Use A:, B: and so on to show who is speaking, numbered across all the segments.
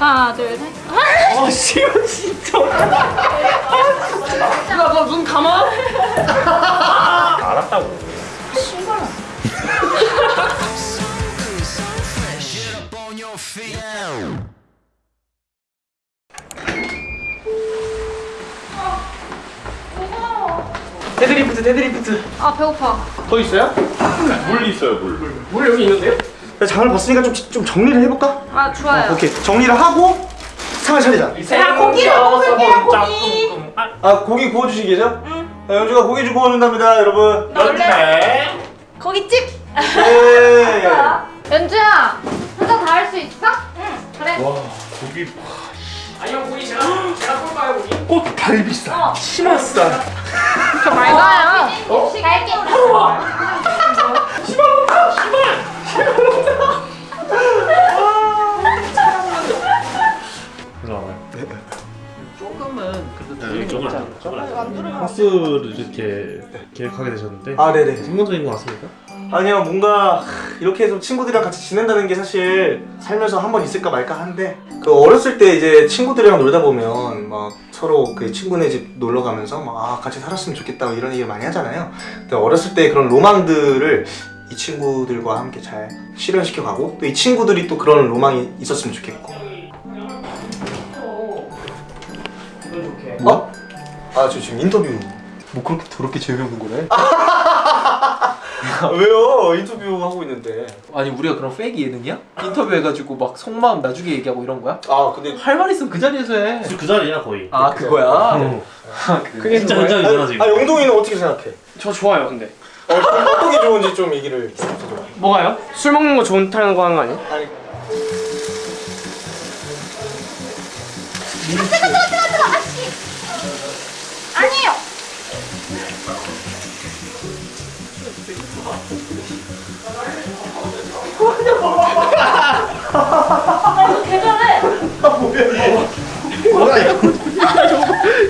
A: 하나 둘 셋
B: 아 씨발 진짜 야 너 눈 감아?
C: 알았다고.
B: 데드리프트 데드리프트
A: 아 배고파
B: 더 있어요?
C: 물 있어요 물.
B: 물 여기 있는데요?
D: 장을 봤으니까 좀, 좀 정리를 해볼까?
A: 아 좋아요
D: 오케이 정리를 하고 상을 차리자
A: 야, 고기를 먹을게요, 고기.
D: 아 고기 구워주시기 계죠? 응 연주가 고기 좀 구워준답니다 여러분
C: 연태.
A: 고깃집
D: 네
A: 연주야 혼자 다 할 수 있어? 응 그래
C: 와 고기.
B: 아니요 고기 제가 제가 쏠까요 고기?
D: 꽃갈비살
A: 어.
D: 치맛살
A: 저 말가요 어? 갈게
B: 조금은 그래도
C: 네, 조금 안
E: 하스를 이렇게 계획하게 되셨는데
D: 아 네네.
E: 성공적인 것 같습니까?
D: 아니요 뭔가 이렇게 해서 친구들이랑 같이 지낸다는 게 사실 살면서 한 번 있을까 말까 한데 그 어렸을 때 이제 친구들이랑 놀다 보면 막 서로 그 친구네 집 놀러 가면서 막 아, 같이 살았으면 좋겠다 뭐 이런 얘기를 많이 하잖아요. 근데 어렸을 때 그런 로망들을 이 친구들과 함께 잘 실현시켜 가고 또 이 친구들이 또 그런 로망이 있었으면 좋겠고
B: 좋게
D: 어? 아 저 지금 인터뷰 뭐 그렇게 더럽게 재미없는 거래? 왜요? 인터뷰 하고 있는데
F: 아니 우리가 그럼 페이크 예능이야? 인터뷰 해가지고 막 속마음 나중에 얘기하고 이런 거야?
D: 아 근데
F: 할 말 있으면 그 자리에서 해.
E: 그 자리야 거의
F: 아 그거야?
E: 어.
B: 그게
E: 진짜? 현장이잖아 지금
D: 아 영동이는 어떻게 생각해?
B: 저 좋아요 근데
D: 어, 어떤 게 좋은지 좀 얘기를.
B: 뭐가요? 술 먹는 거 좋다는 거 하는 거 아니에요?
D: 아니
A: 아니에요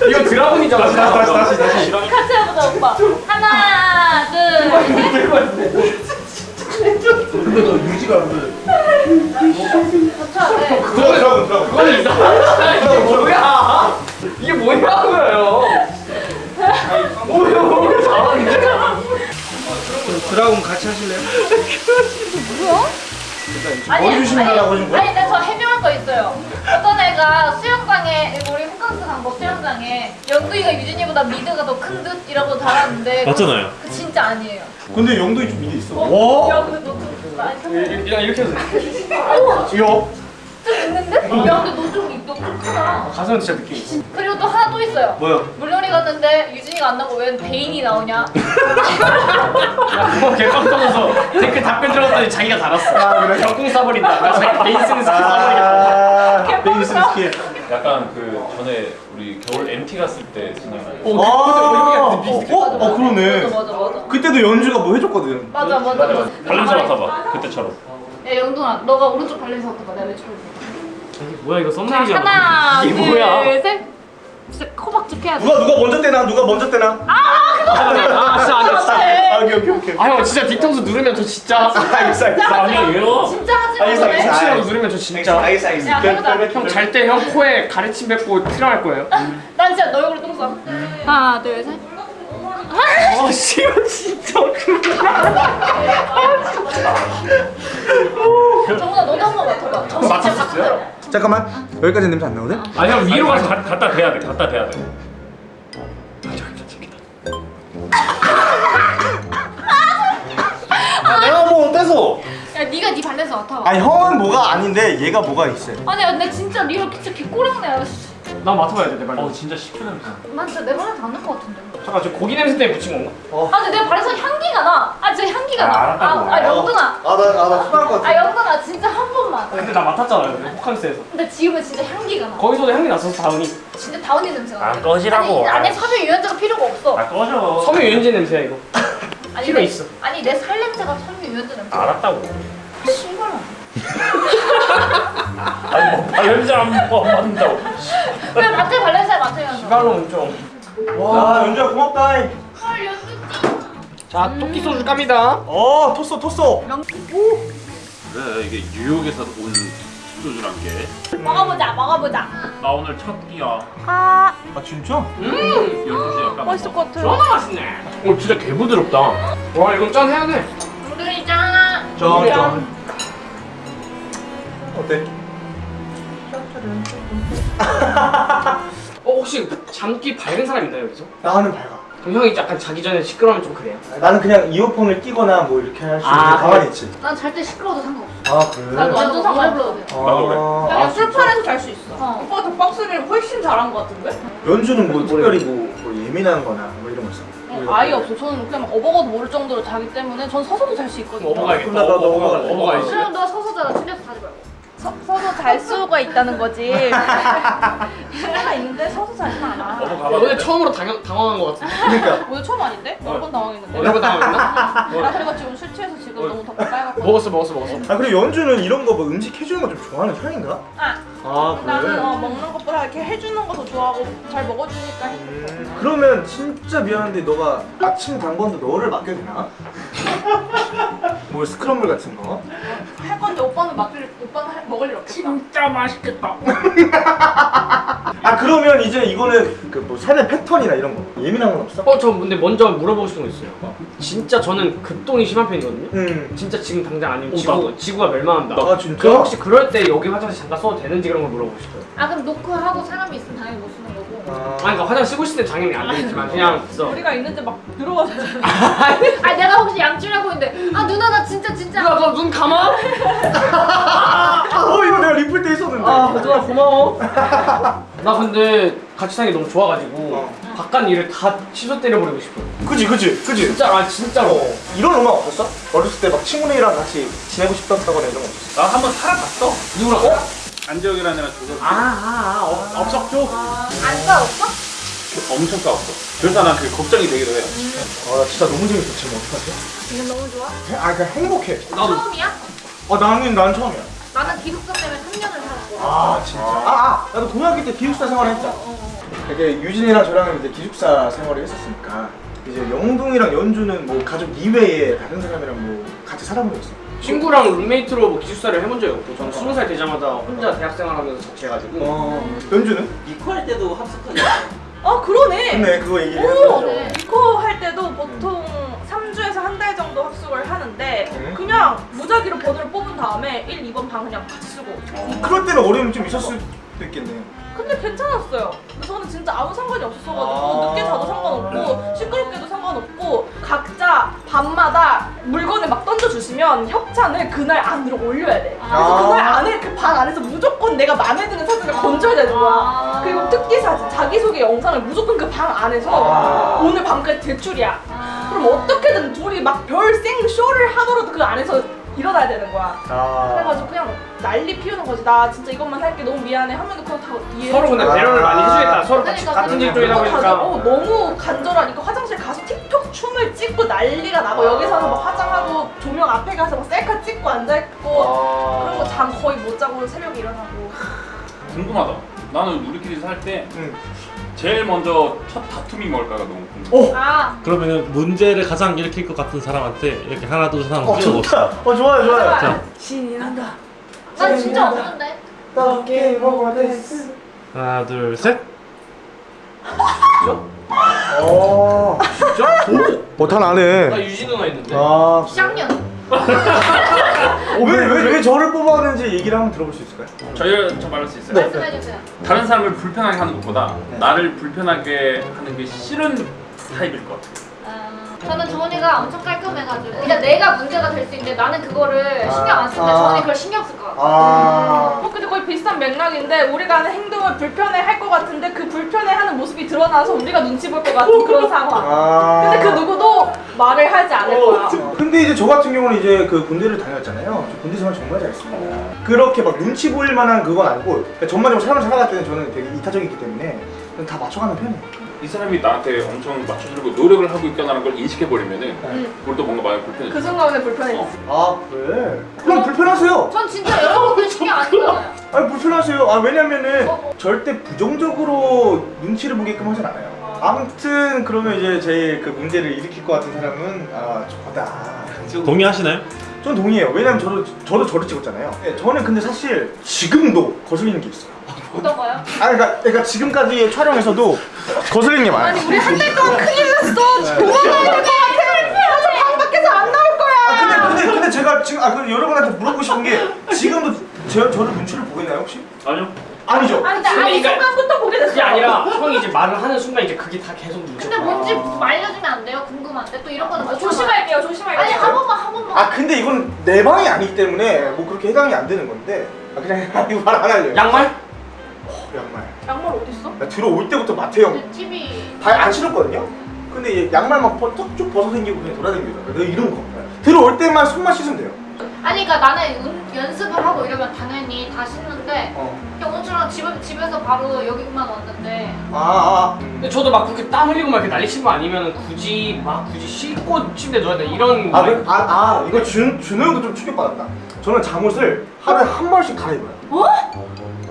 B: 이거 드라군이잖아
A: 네.
D: 그거는 그거는
B: 이상하다 이게 뭐야 이게 뭐냐고요 뭐야 뭐 잘하는데
D: 드라군 같이 하실래요?
A: 아니
D: 보여주신다고 하신 거야?
A: 아니 근데 저 해명할 거 있어요 어떤 애가 수영장에 우리 호캉스 간거 수영장에 연두이가 유진이보다 미드가 더 큰 듯? 이라고 달았는데
E: 맞잖아요.
A: 그 진짜 아니에요
D: 근데 영동이 좀 미드 있어.
A: 어? 야 켰네
B: 이렇게 이렇게 해도 돼.
D: 이거?
A: 좀 있는데? 야 근데 너좀 크다.
B: 가슴은 진짜 있어
A: 그리고 또 하나 또 있어요.
D: 뭐야?
A: 물놀이 갔는데 유진이가 안 나오고 왜 베인이 나오냐?
B: 야 그거 개빵 터져서 댓글 답변 들어갔더니 자기가 달았어. 아 그래? 격궁 싸버린다. 나 자기 베인 쓰는 스킬 싸버리겠다.
D: 아, 베이스 스킬.
C: 약간 그 전에 우리 겨울 MT 갔을 때 생각나요.
B: 오
D: 아,
B: 근데 우리
D: 어, 어, 그러네.
A: 맞아 맞아 맞아
D: 그때도 연주가 뭐 해줬거든.
A: 맞아 맞아
C: 맞아
A: 맞아
C: 맞아. 발냄새 맡아봐. 그때처럼.
A: 야 영동아 너가 오른쪽 발냄새 맡아봐 내가 왼쪽
B: 뭐야 이거
A: 자
B: 썸네일이잖아
A: 하나
B: 이게 뭐야
A: 둘셋 진짜 코박죽 해야 돼
D: 누가 누가 먼저 떼나? 누가 먼저 떼나?
B: 아 진짜 안돼 진짜
D: 아, 오케이 오케이 오케이.
B: 아형 진짜 뒤통수 누르면 저 진짜
D: 알겠어 알겠어.
C: 아니에요.
A: 진짜 하지
D: 알겠어,
A: 마
D: 알겠어.
A: 그래?
B: 혹시라도 누르면 저 진짜
D: 알겠어 알겠어.
A: 야, 해보자.
B: 형잘 때 형 코에 가래침 뱉고 트림할 거예요
A: 난 진짜 너 얼굴에 똥 싸. 하나 둘셋
B: 아 씨발 진짜
A: 정훈아 너도 한번 맡아봐
B: 맡았었어요?
D: 잠깐만 여기까지 냄새 안 나거든?
C: 아니 형 위로 가서 가- 갖다 대야 돼. 갖다 대야 돼.
D: 아, 내가 뭐 떼서.
A: 야 네가 네 발냄새 맡아봐
D: 아니 형은 뭐가 아닌데 얘가 뭐가 있어요.
A: 아니 근데 진짜 리얼 진짜 개꼬랑내야
B: 나 맡아봐야 돼 내 발냄새
C: 어 진짜 시큰 냄새.
A: 난 진짜 내 발냄새 안날것 같은데
B: 잠깐 저 고기 냄새 때문에 붙인 건가?
A: 아 근데 내 발에서 향기가 나. 아 진짜 향기가 나.
D: 알았다고.
A: 아, 아 영동아.
D: 아 나 아 나 수고할
A: 것아 영동아 진짜 한 번만.
B: 근데 나 맡았잖아요 호캉스에서
A: 근데 지금은 진짜 향기가 나.
B: 거기서도 향기 났었어 다은이
A: 진짜 다운이 냄새가 나.
C: 아, 꺼지라고.
A: 아니 안에 섭외 유연자가 필요가 없어.
C: 아 꺼져.
B: 섬유 유연제 냄새야 이거
A: 아니,
B: 필요
A: 내-
B: 있어.
A: 아니 내 살 냄새가 섭외 유연자 냄새.
C: 알았다고.
A: 씨발.
C: 아니 뭐, 아 연주 안 뭐, 맞는다고.
A: 왜 마트 발냄새 맡으면서?
D: 좀와 연주야 고맙다.
A: 헐 연두띠.
B: 자, 토끼 소주 깝니다.
D: 어 토쏘 토쏘.
C: 그래 이게 뉴욕에서 온 소주란 게.
A: 먹어보자 먹어보자
C: 나 오늘 첫 끼야.
A: 아
D: 아 진짜?
C: 12시 약간.
A: 맛있을 것 같아
B: 존나 맛있네. 오 진짜 개 부드럽다. 와 이건 짠 해야 돼.
A: 우리 짠
D: 짠 짠 어때?
B: 어 혹시 잠기 밝은 사람 있나요 여기서?
D: 나는 밝아
B: 그럼 형이 약간 자기 전에 시끄러우면 좀 그래요?
D: 나는 그냥 이어폰을 끼거나 뭐 이렇게 할 수 있는
B: 아,
D: 가만히 있지
A: 난 잘 때 시끄러워도 상관없어
D: 아 그래?
A: 나도 완전 상관없어
C: 나도 그래.
D: 아,
G: 야, 술판에서 잘 수 있어.
A: 어.
G: 오빠가 덕방스를 훨씬 잘한 것 같은데?
D: 연주는 뭐 특별히 뭐, 뭐 예민한 거나 뭐 이런 거 있어?
G: 어, 아예 없어. 저는 그냥 막 어버거도 모를 정도로 자기 때문에 전 서서도 잘 수 있거든요.
D: 그럼 나- 나.
B: 먹어가야지.
A: 그럼 너 서서 자라 틀려서 자지 말고
G: 서, 서서 잘 수가 있다는 거지. 수가 있는데 서서 자진 않아.
C: 가봐.
B: 오늘 처음으로 당황, 당황한 것 같은데.
D: 그러니까
G: 오늘 처음 아닌데? 여러 번 당황했는데.
B: 여러 번 당황했나?
G: 나 그리고 지금 술 취해서 지금 너무 덥고 빨갛고.
B: 먹었어 먹었어 먹었어.
D: 아 그리고 연주는 이런 거 뭐 음식 해주는 거 좀 좋아하는 편인가?
G: 아,
D: 아
G: 나는 어, 먹는 것보다 이렇게 해주는 것도 좋아하고 잘 먹어주니까 해.
D: 음, 그러면 진짜 미안한데 너가 아침 당번도 너를 맡겨도 되나? 뭐 스크럼블 같은 거?
G: 할 건데 오빠는 맡길 오빠는 할- 먹을 일 없겠다.
B: 진짜 맛있겠다.
D: 아 그러면 이제 이거는 그뭐 삶의 패턴이나 이런 거 예민한 건 없어?
B: 어, 저 근데 먼저 물어보고 싶은 거 있어요. 진짜 저는 급동이 심한 편이거든요.
D: 응.
B: 진짜 지금 당장 아니면
C: 어,
B: 지구,
C: 나도.
B: 지구가 멸망한다.
D: 아 진짜?
B: 그 혹시 그럴 때 여기 화장실 잠깐 써도 되는지 그런 걸 물어보고 싶어요.
A: 아 그럼 노크하고 사람이 있으면 당연히 못 쓰는
D: 아,
B: 그러니까 화장 쓰고 있을 때 당연히 안 되겠지만 그냥 써.
G: 우리가 있는데 막 들어가서
A: 아 내가 혹시 양치하고 있는데 아 누나 나 진짜 진짜
B: 누나 너눈 감아?
D: 어 이거 내가 리플 때 있었는데.
B: 아 누나 고마워. 나 근데 같이 사는 게 너무 좋아가지고
D: 어.
B: 바깥 일을 다 취소 때려버리고 싶어요.
D: 그지 그지 그지.
B: 진짜 아 진짜로.
D: 어, 이런 음악 없었어? 어렸을 때 막 친구들이랑 같이 지내고 싶었다거나 이런 거 없었어?
C: 나 한번 살아봤어.
B: 누구랑? 어?
C: 안지혁이라는 애랑 조선
B: 아, 아, 아 어, 없었죠.
A: 안 싸웠어?
C: 엄청 싸웠어. 그래서 난 그게 걱정이 되기도 해요.
D: 아 나 진짜 너무 재밌어 지금 어떡하지?
A: 지금 너무 좋아?
D: 아 그냥 행복해.
B: 나도.
A: 처음이야?
D: 아 나는 난 처음이야.
A: 나는 기숙사 때문에 3년을 살았고
D: 아 진짜. 아, 아 나도 고등학교 때 기숙사 생활을 했잖아. 이게 유진이랑 저랑 이제 기숙사 생활을 했었으니까 이제 영동이랑 연주는 뭐 가족 이외에 다른 사람이랑 뭐 같이 살아본 적 있어.
B: 친구랑 룸메이트로 뭐 기숙사를 해본 적이 없고 저는 스무 살 되자마자 혼자 대학생활 하면서 자취해가지고
D: 어 연주는?
F: 이코 할 때도 합숙하지
G: 어 그러네.
D: 근데 그거 얘기를
G: 오!
D: 해줘.
G: 이코 할 때도 보통 3주에서 한 달 정도 합숙을 하는데
D: 음.
G: 그냥 무작위로 번호를 뽑은 다음에 1, 2번 방 그냥 같이 쓰고
D: 그럴 때는 어려움이 좀 있었을 있겠네.
G: 근데 괜찮았어요. 근데 저는 진짜 아무 상관이 없었어가지고
D: 아.
G: 늦게 자도 상관없고 시끄럽게도 상관없고 각자 밤마다 물건을 막 던져주시면 협찬을 그날 안으로 올려야 돼. 그래서
D: 아.
G: 그날 안에 그 방 안에서 무조건 내가 마음에 드는 사진을 건져야 되는 거야.
A: 아.
G: 그리고 특기 사진, 자기소개 영상을 무조건 그 방 안에서
D: 아.
G: 오늘 밤까지 제출이야.
A: 아.
G: 그럼 어떻게든 둘이 막 별생 쇼를 하더라도 그 안에서 일어나야 되는 거야.
D: 아.
G: 그래가지고 그냥 난리 피우는 거지. 나 진짜 이것만 할게 너무 미안해 하면 그거 다 이해해.
B: 서로 근데 배려를 많이 해주겠다. 서로
A: 그러니까,
B: 같은
A: 그러니까.
B: 직종이다
G: 그거
B: 보니까.
G: 다- 어, 너무 간절하니까 화장실 가서 틱톡 춤을 찍고 난리가 나고 여기 서서 막 화장하고 조명 앞에 가서 막 셀카 찍고 앉아있고 그런 거 잠 거의 못 자고 새벽에 일어나고
C: 궁금하다. 나는 우리끼리 살때
D: 응.
C: 제일 먼저 첫 다툼이 뭘까가 너무 궁금해.
D: 어.
A: 아
E: 그러면 문제를 가장 일으킬 것 같은 사람한테 이렇게 하나 둘 셋 하면
D: 어
E: 찍어봅시다.
D: 좋다. 어 좋아요 좋아요.
E: 자,
G: 신이 난다
A: 난 진짜 없는데
D: 떡게 먹어 데스.
E: 하나 둘 셋.
D: 어 진짜? 어다 나네.
B: 나 유진 누나 있는데.
D: 아
A: 쌍년
D: 왜왜 왜 저를 뽑아왔는지 얘기를 한번 들어볼 수 있을까요?
C: 저희 저 말할 수 있어요.
D: 네.
A: 말씀해주세요
C: 다른 사람을 불편하게 하는 것보다
D: 네.
C: 나를 불편하게 하는 게 싫은 타입일 것 같아요.
A: 아, 저는 정원이가 엄청 깔끔해가지고 그러니까 내가 문제가 될 수 있는데 나는 그거를
D: 아.
A: 신경 안 쓰는데
D: 아.
A: 정원이 그걸 신경 쓸 것 같아
D: 아.
G: 어, 근데 거의 비슷한 맥락인데 우리가 하는 행동을 불편해 할 것 같은데 그 불편해 하는 모습이 드러나서 우리가 눈치 볼 것 같은 그런 상황
D: 아.
G: 근데 그 누구도 말을 하지 않을 거야
D: 어, 근데 이제 저 같은 경우는 이제 그 군대를 다녔잖아요. 저 군대 생활 정말 잘했습니다. 그렇게 막 눈치 보일 만한 그건 아니고 그러니까 전반적으로 삶을 살아갈 때는 저는 되게 이타적이기 때문에 그냥 다 맞춰가는 편이에요.
C: 이 사람이 나한테 엄청 맞춰주려고 노력을 하고 있구나라는 걸 인식해버리면은
G: 응.
C: 그걸 또 뭔가 많이 불편해.
G: 그 순간에 불편해
D: 아 그래? 그럼 불편하세요.
A: 전 진짜 여러분들 신경 안 쓰잖아요
D: 아니 불편하세요. 아 왜냐면은
A: 어, 어.
D: 절대 부정적으로 눈치를 보게끔 하진 않아요. 아무튼 그러면 이제 제일 그 문제를 일으킬 것 같은 사람은 아 저다.
E: 동의하시나요?
D: 전 동의해요. 왜냐면 저도 저도 저를 찍었잖아요. 네, 저는 근데 사실 지금도 거슬리는 게 있어요.
A: 어떤 거요?
D: 아 그러니까, 그러니까 지금까지 촬영에서도 거슬리는 게 많아요.
G: 아니 우리 한 달 동안 큰일 났어. 도망가야 될것 같아. 나방 밖에서 안 나올 거야.
D: 아 근데 근데 근데 제가 지금 아그 여러분한테 물어보고 싶은 게 지금도 제 저를 눈치를 보고 있나요 혹시?
C: 아니요.
D: 아니죠.
G: 아니 나 아니
B: 그러니까
G: 순간부터 보게 됐어.
B: 그게 아니라 형이 이제 말을 하는 순간 이제 그게 다 계속
A: 근데. 뭔지 좀 알려주면 안 돼요? 궁금한데 또 이런 거는 못
G: 조심할게요. 조심할게요.
A: 아니 한 번만 한 번만.
D: 아 근데 이건 내 방이 아니기 때문에 뭐 그렇게 해당이 안 되는 건데 아 그냥 이거 말안 할래요.
B: 양말?
D: 양말.
G: 양말 어디 있어?
D: 나 들어올 때부터 마태
A: 형내 TV.
D: 발안 신었거든요. 근데 얘 양말 막쭉 벗어 생기고 그냥 돌아다니잖아. 내가 이런 거. 들어올 때만 손만 씻으면 돼요.
A: 아니 그러니까 나는 운- 연습을 하고 이러면 당연히 다 신는데
D: 어.
A: 그냥 오늘처럼 집, 집에서 바로 여기만 왔는데
D: 아, 아.
B: 근데 저도 막 그렇게 땀 흘리고 막 이렇게 난리 치는 거 아니면 굳이 막 굳이 씻고 침대 누워야 돼 이런
D: 아, 그- 아, 아, 이거 준, 준호 형도 좀 충격받았다. 저는 잠옷을 하루에 한 벌씩 갈아입어요.
A: 어?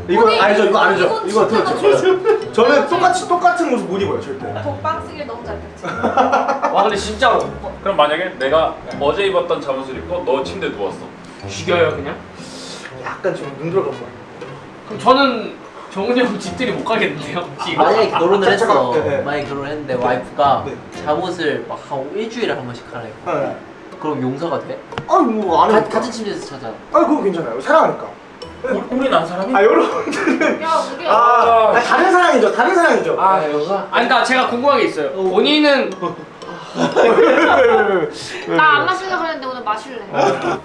D: 이거
A: 아니,
D: 아니죠, 이거 아니죠. 이거 들었죠? 저는 똑같이 똑같은 옷을 못 입어요, 절대.
G: 독방 쓰길 너무 잘했지.
B: 와 근데 진짜로
C: 그럼 만약에 내가 어제 입었던 잠옷을 입고 너 침대 누웠어.
B: 죽여요 그냥?
D: 약간 지금 눈 들어간 거.
B: 그럼 저는 정훈이 형 집들이 못 가겠는데요? 혹시 이거?
H: 만약에 결혼을
D: 아,
H: 했어.
D: 네, 네.
H: 만약에 결혼을 했는데 와이프가
D: 네.
H: 잠옷을 막한 일주일에 한 번씩 갈아입고.
D: 네.
H: 그럼 용서가 돼?
D: 아니, 뭐안
H: 가,
D: 해요.
H: 같은 침대에서 자잖아.
D: 아니, 그거 괜찮아요. 사랑하니까.
C: 우리, 우린 안 사람이?
D: 아, 여러분들은.
A: 야 우리
D: 아, 아니, 다른 사랑이죠, 다른 사랑이죠.
B: 아 용서? 아니 그러니까 제가 궁금한 게 있어요 본인은
A: 나 안 마실려 그랬는데 오늘 마실래.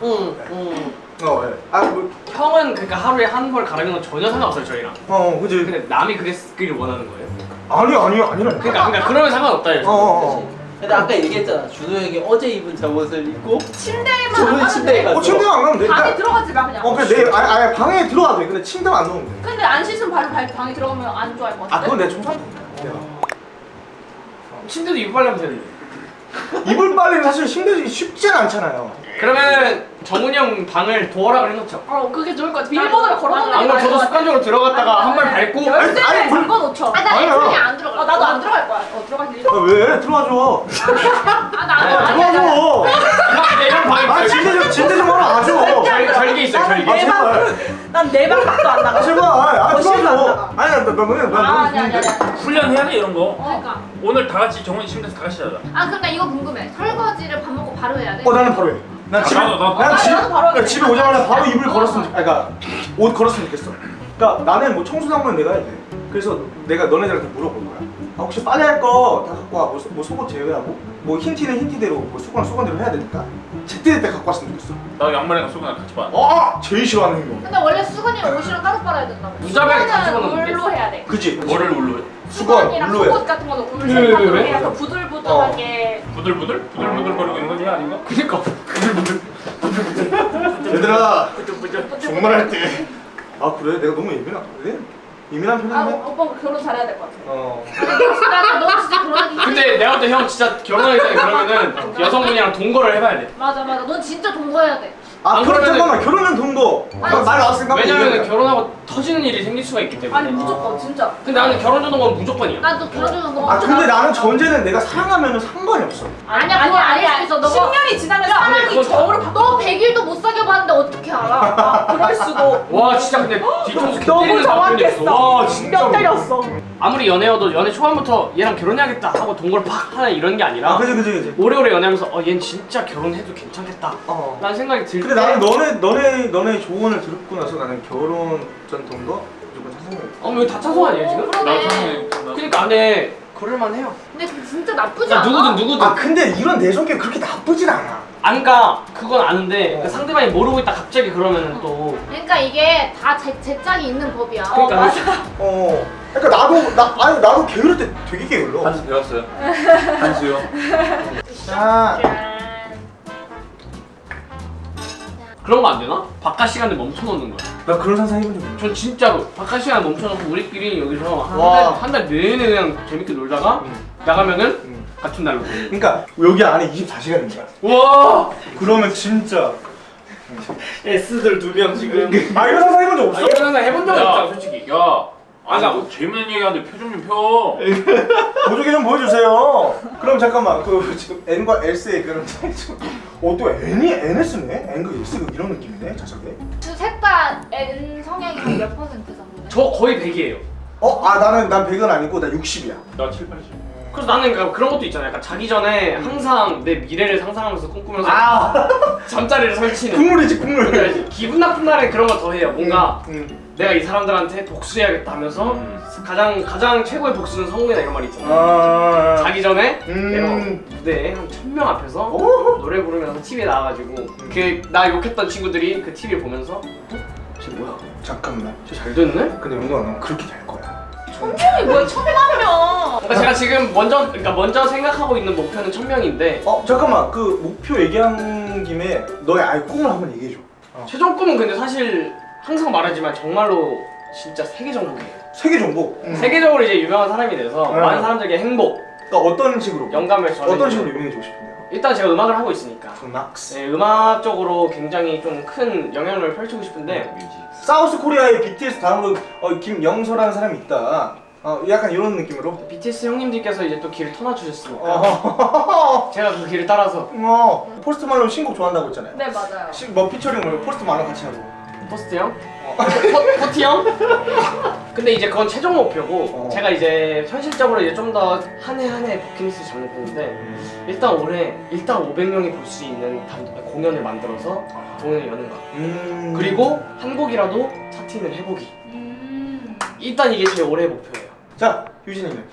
B: 응, 응.
D: 어, 예. 아, 뭐,
B: 형은 그러니까 하루에 한 벌 가르는 건 전혀 상관없어요 저희랑
D: 어, 그지.
B: 근데 남이 그랬기를 원하는 거예요?
D: 아니요, 아니요, 아니라니까.
B: 그러니까, 그러니까 그러면 상관없다
D: 어,
B: 이거죠
D: 어, 어.
H: 근데 아까 얘기했잖아. 준호 형이 어제 입은 잠옷을 입고
G: 침대에만
H: 저번에
G: 안
H: 침대에 갔어.
D: 어, 침대에 안 가면 돼.
G: 방에 들어가지 마 그냥.
D: 어, 그래, 내, 아니, 아니, 방에 들어가도 돼. 근데 침대만 안 넣으면 돼.
G: 근데 안 씻으면 바로 발- 방에 들어가면 안 좋아할 것
D: 아,
G: 같은데.
D: 그건 내가 청소할 거야.
B: 침대도 이빨라면 되는데
D: 이불 빨래는 사실 힘들지 쉽지는 않잖아요.
B: 그러면 정훈이 형 방을 도어락을 해놓죠
G: 어 그게 좋을 것 같아. 비밀번호를 걸어놓는 안게
B: 그럼
G: 나을
B: 저도
G: 것 같아.
B: 습관적으로 들어갔다가 한 발 밟고
G: 열쇠를
D: 아니, 물-
G: 잠궈 놓죠.
A: 아 나
D: 아니야.
A: 애초에 안 들어가.
G: 아 나도 안 들어갈 거야. 어 들어갈 일.
D: 아, 왜? 들어와줘.
A: 아 나 안 들어가.
D: 들어와줘.
B: 형 방에
D: 아, 침대 좀, 침대 좀 하러 와줘.
B: 절, 절개 있어요 절개
D: 아, 제발.
G: 난내방 밖도 안
D: 아,
G: 나가.
D: 제발. 아,
G: 어, 안
D: 들어와줘.
G: 나가.
D: 아니, 나, 나, 나, 나, 나,
G: 아
D: 나,
G: 아니 아니 아니.
C: 훈련해야 돼 이런 거.
A: 그러니까.
C: 오늘 다 같이 정훈이 침대에서 다 같이 자자.
A: 아 그럼 나 이거 궁금해. 설거지를 밥 먹고 바로 해야 돼?
D: 어, 나는 바로 해. 난
C: 아,
D: 집에,
C: 나도, 나도.
D: 난
G: 아,
D: 집, 그러니까. 집에 오자마자 바로 이불 걸었으면, 좋- 아니, 그러니까 옷 걸었으면 좋겠어. 그러니까 나는 뭐한번 내가 해야 돼. 그래서 내가 너네들한테 물어볼 거야. 아, 혹시 빨래 할 거 다 갖고 와. 뭐, 소- 뭐 속옷 제외하고, 뭐 흰티는 흰티대로, 뭐 수건 수건대로 해야 되니까 제때 때 갖고 왔으면 좋겠어.
C: 나 양말이랑 수건이랑 같이 봐.
D: 아, 제일 싫어하는 행동.
A: 근데 원래 수건이랑 옷이랑 따로 빨아야 된다고.
B: 다
G: 수건은
B: 집어넣는데
G: 물로 해야 돼.
D: 그지?
C: 뭐를 울로 해?
D: 수건,
G: 수건이랑
D: 물로 해.
G: 속옷 같은 거는
B: 왜?
G: 해야 더 부들부들하게.
C: 부들부들? 부들부들 거리고 있는 거지 아닌가?
B: 그니까
D: 얘들아, 정말 할 때. 아, 그래? 내가 너무 예민한, 그래? 예민한
G: 아
D: 편인데?
G: 오- 오빠 결혼 잘해야 될 것 같아.
D: 어.
A: 나너 진짜 그러기
B: 근데 내가 볼 때 형 진짜 결혼하기 전에 그러면은 여성분이랑 동거를 해봐야 돼
A: 맞아 맞아. 넌 진짜 동거해야 돼.
D: 아,
B: 안
D: 그럼 잠깐만. 결혼은 동거. 말 나왔으니까.
B: 왜냐면 결혼하고 터지는 일이 생길 수가 있기 때문에
G: 아니 무조건 진짜.
B: 근데 나는 결혼 전공은 무조건이야
A: 나도 결혼하는 거.
D: 아, 근데 나는 전제는 내가 사랑하면 상관이 없어.
A: 아니야 그거 아닐 수도 있어. 너가
G: 10년이 지나면 사랑이
B: 그건
G: 저울을 바꿔.
A: 너 100일도 못 사귀어 봤는데 어떻게 알아?
G: 아, 그럴 수도.
B: 와 진짜 근데 뒤통수 개
G: 너무
B: 때리는
G: 정확했어.
B: 와 진짜
G: 뼈 때렸어.
B: 아무리 연애여도 연애 초반부터 얘랑 결혼해야겠다 하고 동거를 팍 하는 이런 게 아니라
D: 아, 그지, 그지, 그지.
B: 오래오래 연애하면서 어 얘는 진짜 결혼해도 괜찮겠다
D: 어.
B: 라는 생각이 들
D: 근데
B: 때
D: 나는 너네, 너네, 너네 조언을 듣고 나서 나는 결혼 전 동거 무조건 찬성해.
B: 어, 이거 다 찬성 아니에요 지금?
A: 그러네.
C: 당연히
B: 그러니까 안에 그럴만 해요
A: 근데 진짜 나쁘지
B: 그러니까
A: 않아.
B: 누구든 누구든
D: 아, 근데 이런 내 성격 그렇게 나쁘진 않아.
B: 안 가. 그건 아는데
D: 어.
B: 그 상대방이 모르고 있다 갑자기 그러면은 또
A: 그러니까 이게 다 제, 제 짝이 있는 법이야.
B: 그러니까
A: 어, 맞아.
D: 어. 그러니까 나도, 나, 아니, 나도 게으를 때 되게 게을러.
C: 한수 배웠어요. 한수요.
D: 자,
B: 그런 거 안 되나? 바깥 시간을 멈춰 놓는 거야.
D: 나 그런 상상 해본 적 없어.
B: 전 진짜로 바깥 시간 멈춰 놓고 우리끼리 여기서
D: 와.
B: 한 달 내내 그냥 재밌게 놀다가
D: 응.
B: 나가면은
D: 응.
B: 같은 날로.
D: 그러니까 여기 안에 24시간인 거야.
B: 와.
D: 그러면 진짜.
B: S들 두 명 지금.
D: 아, 이런 상상 해본 적
B: 아,
D: 없어?
B: 이런 상상 해본
C: 야.
B: 없잖아 솔직히.
C: 야 아나 뭐 재밌는 얘기하는데 표정 좀 펴.
D: 보조개 좀 보여주세요. 그럼 잠깐만 그 지금 N과 S의 그런 차이 좀. 어또 N이 NS네? N과 S가 이런 느낌이네 자석에.
A: 셋다 N 성향이 한몇 퍼센트 정도?
B: 저 거의 100이에요.
D: 어? 아 나는 난 100은 아니고 나 60이야.
C: 나 7, 80.
B: 그래서 나는 그러니까 그런 것도 있잖아요. 약간 자기 전에 항상 내 미래를 상상하면서 꿈꾸면서
D: 아
B: 잠자리를 설치는.
D: 국물이지 국물.
B: 그러니까 기분 나쁜 날엔 그런 거 더 해요. 뭔가
D: 음, 음.
B: 내가 이 사람들한테 복수해야겠다 하면서
C: 음.
B: 가장 가장 최고의 복수는 성공이다 이런 말 있잖아요.
D: 아.
B: 자기 전에
D: 음.
B: 내가 무대에 한 천 명 앞에서
D: 오.
B: 노래 부르면서 TV에 나와가지고 그나 욕했던 친구들이 그 TV 보면서 어? 쟤 뭐야?
D: 잠깐만.
B: 쟤잘 됐네?
D: 근데 용동아 넌 그렇게 될 거야.
G: 천명이 뭐야 천만 명.
B: 그러니까 제가 지금 먼저 그러니까 먼저 생각하고 있는 목표는 천 명인데
D: 어 잠깐만 그 목표 얘기한 김에 너의 아예 꿈을 한번 얘기해 줘.
B: 최종 꿈은 근데 사실 항상 말하지만 정말로 진짜 세계 정복이에요.
D: 세계 정복. 음.
B: 세계적으로 이제 유명한 사람이 돼서
D: 음.
B: 많은 사람들에게 행복,
D: 그러니까 어떤 식으로?
B: 영감을 전해.
D: 어떤 식으로 유명해지고 싶은데요?
B: 일단 제가 음악을 하고 있으니까
D: 음악스.
B: 네, 음악적으로 굉장히 좀 큰 영향력을 펼치고 싶은데
D: music. South Korea의 BTS 다음으로 어, 김영서라는 사람이 있다. 어, 약간 이런 느낌으로.
B: BTS 형님들께서 이제 또 길을 터놔주셨으니까
D: 어.
B: 제가 그 길을 따라서
D: 어. 포스트 말론 신곡 좋아한다고 했잖아요.
A: 네 맞아요.
D: 시, 뭐 피처링 뭐 포스트 말론 같이 하고.
B: 포스트 형? 포, 포티 형? 근데 이제 그건 최종 목표고
D: 어.
B: 제가 이제 현실적으로 이제 좀 더 한 해 한 해 버킷리스트 잡는 편인데 일단 올해 일단 500명이 볼 수 있는 단- 공연을 만들어서 공연을 여는 거
D: 음.
B: 그리고 한 곡이라도 차트를 해보기
A: 음.
B: 일단 이게 제 올해 목표예요
D: 자 유진이는.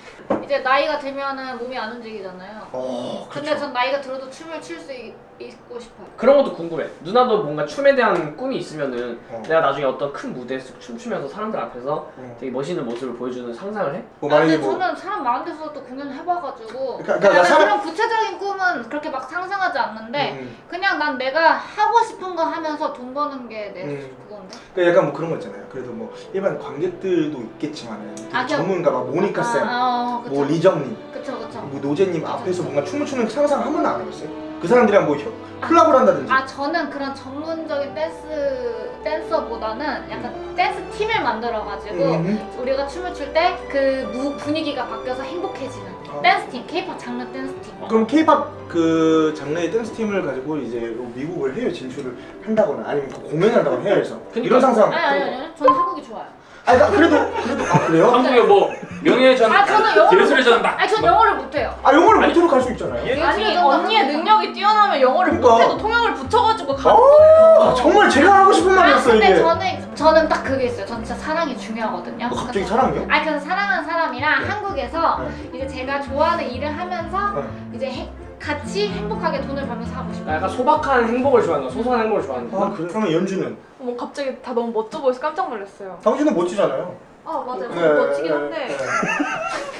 A: 이제 나이가 들면은 몸이 안 움직이잖아요.
D: 어.
A: 근데 전 나이가 들어도 춤을 출 수 있고 싶어요.
B: 그런 것도 궁금해 누나도 뭔가 춤에 대한 꿈이 있으면은
D: 어.
B: 내가 나중에 어떤 큰 무대에서 춤추면서 사람들 앞에서
D: 어.
B: 되게 멋있는 모습을 보여주는 상상을 해?
D: 뭐
A: 아, 근데
D: 뭐.
A: 저는 사람 많은 데서 또 공연을 해봐가지고
D: 그러니까- 그러니까
A: 나는
D: 사람-
A: 그런 구체적인 꿈은 그렇게 막 상상하지 않는데
D: 음.
A: 그냥 난 내가 하고 싶은 거 하면서 돈 버는 게내
D: 음.
A: 그건데
D: 그러니까 약간 뭐 그런 거 있잖아요. 그래도 뭐 일반 관객들도 있겠지만은 되게
A: 아,
D: 전문가 막 모니카 쌤,
A: 아, 어, 그쵸.
D: 뭐 리정님,
A: 그쵸 그쵸
D: 뭐 노제님 앞에서 뭔가 춤을 추는 상상 한 번도 안 해봤어요? 그 사람들이랑 뭐 협- 콜라보를 한다든지.
A: 아 저는 그런 전문적인 댄스 댄서보다는 약간 댄스 팀을 만들어가지고
D: 음.
A: 우리가 춤을 출 때 그 분위기가 바뀌어서 행복해지는
D: 어.
A: 댄스 팀, K-pop 장르 댄스 팀.
D: 그럼 K-팝 그 장르의 댄스 팀을 가지고 이제 미국을 해외 진출을 한다거나 아니면 그 공연을 한다거나 해외에서
B: 그러니까-
D: 이런 상상.
A: 아니 아니 아니 저는 한국이 좋아요.
D: 아니 나 그래도 그래도 아 그래요?
C: 한국에 뭐 명예의
A: 전아 저는 영어를
C: 예술의 전당.
A: 아니 전 영어를 못해요.
D: 아 영어를 못해도 갈 수 있잖아요.
C: 예?
G: 아니 언니의 능력이 뛰어나면 영어를
D: 그러니까.
G: 못해도 통역을 붙여가지고 가.
D: 아, 정말 제가 하고 싶은
A: 아
D: 말이었어요
A: 근데
D: 이게.
A: 저는 저는 딱 그게 있어요. 전 진짜 사랑이 중요하거든요.
D: 어, 갑자기 사랑이요?
A: 아니 그래서 사랑하는 사람이랑
D: 네.
A: 한국에서 이제 제가 좋아하는 일을 하면서
D: 네.
A: 이제 해- 같이 행복하게 돈을 벌면서 하고 싶어요.
B: 약간 소박한 행복을 좋아하는 거 소소한 행복을 좋아하는 거
D: 아 그래? 그러면 연주는?
G: 어머 갑자기 다 너무 멋져 보여서 깜짝 놀랐어요.
D: 당신은 멋지잖아요.
G: 아 맞아요.
D: 네,
G: 멋지긴
D: 네,
G: 한데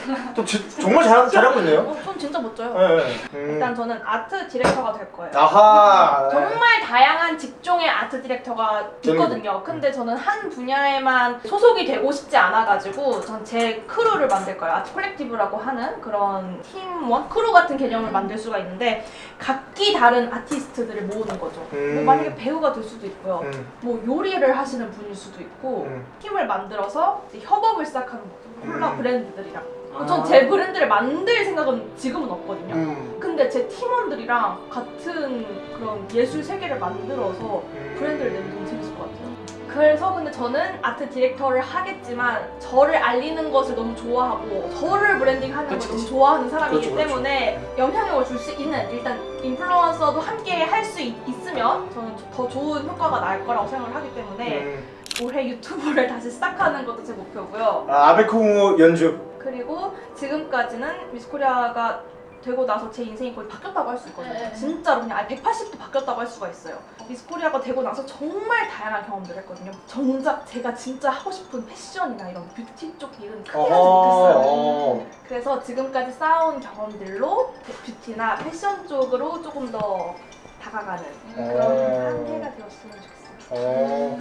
D: 네. 또 지, 정말 잘, 잘하고 있네요.
G: 진짜 멋져요.
D: 네, 네. 음.
G: 일단 저는 art director가 될 거예요.
D: 아하. 네.
G: 정말 다양한 직종의 art director가 있거든요. 근데 저는 한 분야에만 소속이 되고 싶지 않아가지고 전 제 크루를 만들 거예요. art collective라고 하는 그런 팀원 크루 같은 개념을 만들 수가 있는데 각기 다른 아티스트들을 모으는 거죠.
D: 음.
G: 뭐 만약에 배우가 될 수도 있고요.
D: 음.
G: 뭐 요리를 하시는 분일 수도 있고
D: 음.
G: 팀을 만들어서 협업을 시작하는 거죠. 콜라
D: 음.
G: 브랜드들이랑.
B: 아.
G: 전제 브랜드를 만들 생각은 지금은 없거든요.
D: 음.
G: 근데 제 팀원들이랑 같은 그런 예술 세계를 만들어서 브랜드를 내면 너무 재밌을 것 같아요. 그래서 근데 저는 아트 디렉터를 하겠지만 저를 알리는 것을 너무 좋아하고 저를 브랜딩하는 걸
B: 그치,
G: 너무
B: 그치.
G: 좋아하는 사람이기
D: 그렇죠, 그렇죠.
G: 때문에 영향력을 줄 수 있는 일단 인플루언서도 함께 할 수 있으면 저는 더 좋은 효과가 날 거라고 생각을 하기 때문에
D: 음.
G: 올해 유튜브를 다시 시작하는 것도 제 목표고요.
D: 아, 아베콩 연주.
G: 그리고 지금까지는 미스코리아가 되고 나서 제 인생이 거의 바뀌었다고 할 수 있거든요.
A: 네.
G: 진짜로 그냥 아예 180도 바뀌었다고 할 수가 있어요. 미스코리아가 되고 나서 정말 다양한 경험들을 했거든요. 정작 제가 진짜 하고 싶은 패션이나 이런 뷰티 쪽 일은 크게 하지 못했어요.
D: 어.
G: 그래서 지금까지 쌓아온 경험들로 뷰티나 패션 쪽으로 조금 더 다가가는 그런
D: 어.
G: 한 해가 되었으면 좋겠어요.
D: 어.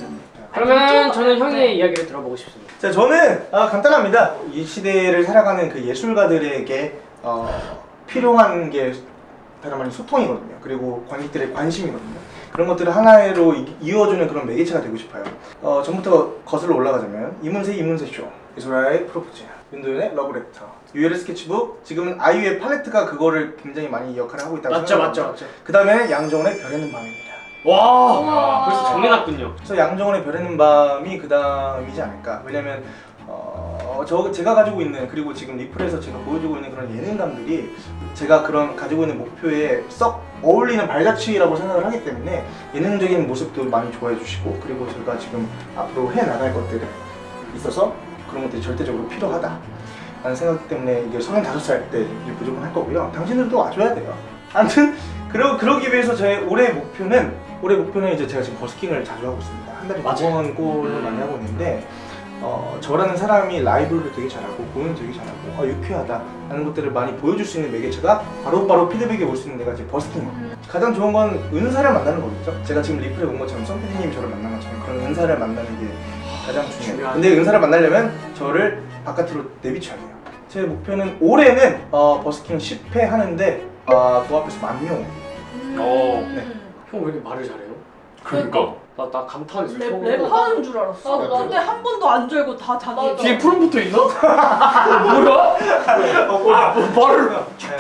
B: 그러면 저는
G: 네.
B: 형의 이야기를 들어보고 싶습니다
D: 자, 저는 아, 간단합니다. 이 시대를 살아가는 그 예술가들에게 어, 필요한 게 다른 말로 소통이거든요. 그리고 관객들의 관심이거든요. 그런 것들을 하나로 이- 이어주는 그런 매개체가 되고 싶어요. 어, 전부터 거슬러 올라가자면 이문세 이문세 쇼, 이소라의 프로포즈, 윤도현의 러브레터, 유엘의 스케치북, 지금은 아이유의 팔레트가 그거를 굉장히 많이 역할을 하고 있다고
B: 맞죠 맞죠 맞죠.
D: 그 다음에 양정원의 별에는 밤입니다.
B: 와
A: 우와.
B: 벌써 정해놨군요.
D: 그래서 양정원의 별에는 밤이 그 다음이지 않을까. 왜냐면 어, 저 제가 가지고 있는 그리고 지금 리플에서 제가 보여주고 있는 그런 예능감들이 제가 그런 가지고 있는 목표에 썩 어울리는 발자취라고 생각을 하기 때문에 예능적인 모습도 많이 좋아해 주시고 그리고 제가 지금 앞으로 해 나갈 것들에 있어서 그런 것들이 절대적으로 필요하다. 라는 생각 때문에 이게 35살 때 이제 무조건 할 거고요. 당신들도 와줘야 돼요. 아무튼 그러, 그러기 위해서 제 올해 목표는 올해 목표는 이제 제가 지금 버스킹을 자주 하고 있습니다. 한 달에 두 번 꼴을 많이 하고 있는데 어, 저라는 사람이 라이브를 되게 잘하고 공연 되게 잘하고 아, 유쾌하다 라는 것들을 많이 보여줄 수 있는 매개체가 바로바로 피드백이 올 수 있는 데가 이제 버스킹 가장 좋은 건 은사를 만나는 거겠죠 제가 지금 리플에 온 것처럼 썸피디님 저를 만난 것처럼 그런 은사를 만나는 게 가장 중요해요
B: 중요하죠.
D: 근데 은사를 만나려면 저를 바깥으로 내비쳐야 돼요 제 목표는 올해는 어, 버스킹 10회 하는데 어, 그 앞에서 만명
C: 어.
D: 네.
B: 형 왜 이렇게 말을 잘해요?
C: 그러니까
B: 나 나 감탄했어.
G: 랩. 랩하는 줄 알았어.
A: 나도, 나도.
G: 근데 한 번도 안 졸고 다 자기
B: 뒤에 푸른 붙어 있나? 뭐야? 아, 뭐 말을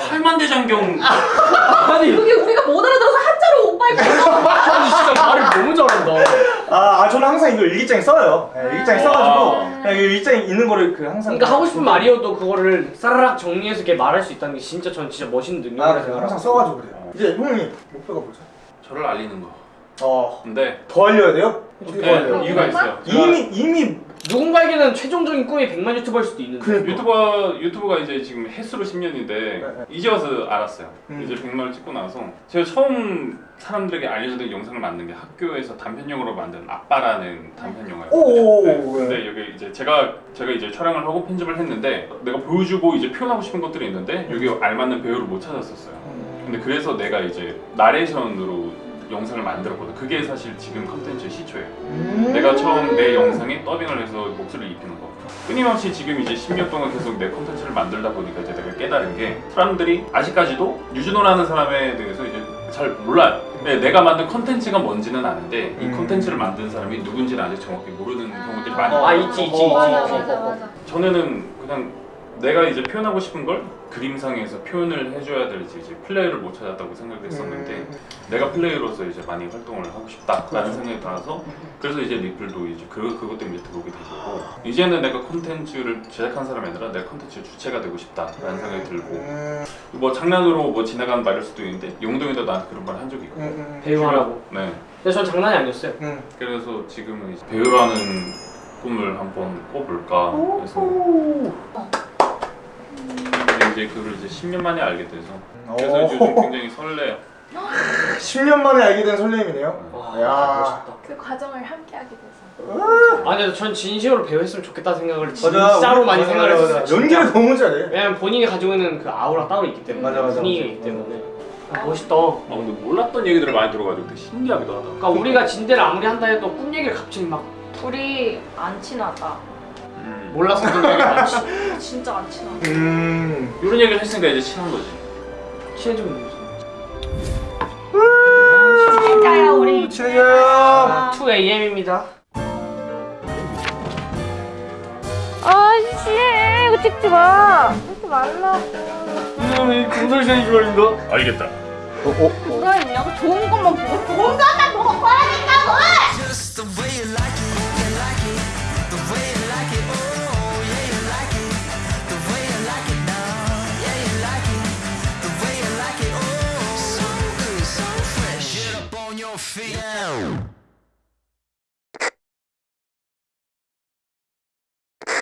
C: 팔만대장경
B: 아니
G: 여기 우리가 못 알아들어서 한자로 오빠 이거
B: 아니 진짜 말을 너무 잘한다.
D: 아, 아, 저는 항상 이거 일기장에 써요 네, 일기장에 써가지고
C: 아.
D: 그냥 이 일기장에 있는 거를 그 항상
B: 그러니까 하고 싶은 말이어도 그거를 싸라락 정리해서 이렇게 말할 수 있다는 게 진짜 전 진짜 멋있는
D: 아,
B: 능력이라. 생각해요.
D: 항상 써가지고 그래요. 이제 형님 목표가 뭐죠?
C: 저를 알리는 거.
D: 어,
C: 근데
D: 더 알려야 돼요? 어떻게 더
C: 네,
D: 알려요?
C: 이유가 있어요.
D: 이미 이미
B: 누군가에게는 최종적인 꿈이 100만 유튜버일 수도 있는데
D: 그
C: 유튜버 유튜브가 이제 지금 횟수로 10년인데
D: 네.
C: 이제 와서 알았어요.
D: 음.
C: 이제 100만을 찍고 나서 제가 처음 사람들에게 알려주던 영상을 만든 게 학교에서 단편영화로 만든 아빠라는 단편 영화예요.
D: 오,
C: 네.
D: 네.
C: 근데 여기 이제 제가 제가 이제 촬영을 하고 편집을 했는데 내가 보여주고 이제 표현하고 싶은 것들이 있는데 여기 알맞는 배우를 못 찾았었어요. 근데 그래서 내가 이제 나레이션으로 영상을 만들었거든. 그게 사실 지금 컨텐츠의 시초예요.
D: 음.
C: 내가 처음 내 영상에 더빙을 해서 목소리를 입히는 거. 끊임없이 지금 이제 10년 동안 계속 내 컨텐츠를 만들다 보니까 이제 내가 깨달은 게 사람들이 아직까지도 유준호라는 사람에 대해서 이제 잘 몰라요. 네, 내가 만든 컨텐츠가 뭔지는 아는데 이
D: 음.
C: 컨텐츠를 만든 사람이 누군지는 아직 정확히 모르는 경우들이 많이
B: 아
C: 많아요.
B: 있지 있지 있지.
C: 전에는 그냥 내가 이제 표현하고 싶은 걸 그림상에서 표현을 해줘야 될지 이제 플레이를 못 찾았다고 생각했었는데
D: 음.
C: 내가 플레이로서 이제 많이 활동을 하고 싶다라는 생각이 들어서 그래서 이제 리플도 이제 그 그것 때문에 들어오게 된 거고 이제는 내가 콘텐츠를 제작한 사람이 아니라 내가 콘텐츠 주체가 되고 싶다라는 생각이 들고
D: 음,
C: 뭐 장난으로 뭐 지나가는 말일 수도 있는데 용동이도 나한테 그런 말 한 적이 있고
D: 음,
B: 배우하라고.
C: 네
B: 근데 전 장난이 아니었어요.
D: 음.
C: 그래서 지금은 이제 배우라는 꿈을 한번 꿔볼까 해서 이제 그걸 이제 10년 만에 알게 돼서 그래서
D: 오.
C: 요즘 굉장히 설레요
D: 10년 만에 알게 된 설렘이네요.
B: 와
D: 야.
B: 멋있다.
G: 그 과정을 함께 하게 돼서.
B: 아니 전 진심으로 배우했으면 좋겠다 생각을
D: 맞아,
B: 진짜로 많이 생각을 했어요.
D: 연기를 너무 잘해.
B: 왜냐면 본인이 가지고 있는 그 아우라 따로 있기 때문에
D: 맞아, 맞아,
B: 분위기가
D: 맞아.
B: 있기 때문에 아, 멋있다.
C: 아 근데 몰랐던 얘기들을 많이 들어가지고 되게 신기하기도 하다
B: 그러니까 우리가 진대를 아무리 한다 해도 꿈 얘기를 갑자기 막
G: 둘이 안 친하다.
C: 음.
B: 몰라서 얘기 많지.
G: 진짜 안 친하다.
D: 음.
C: 이런 얘기를 했으니까 이제 친한 거지
B: 친해지면 되지.
G: 진짜야 우리.
D: 친해져요.
B: 2AM입니다.
A: 아씨 이거 찍지 마. 찍지 말라고.
B: 이놈이 공설션이 좋아인가?
C: 알겠다
A: 뭐가 있냐고 좋은 것만 보고 좋은 것만 보고 꺼야 된다고.
I: Yeah.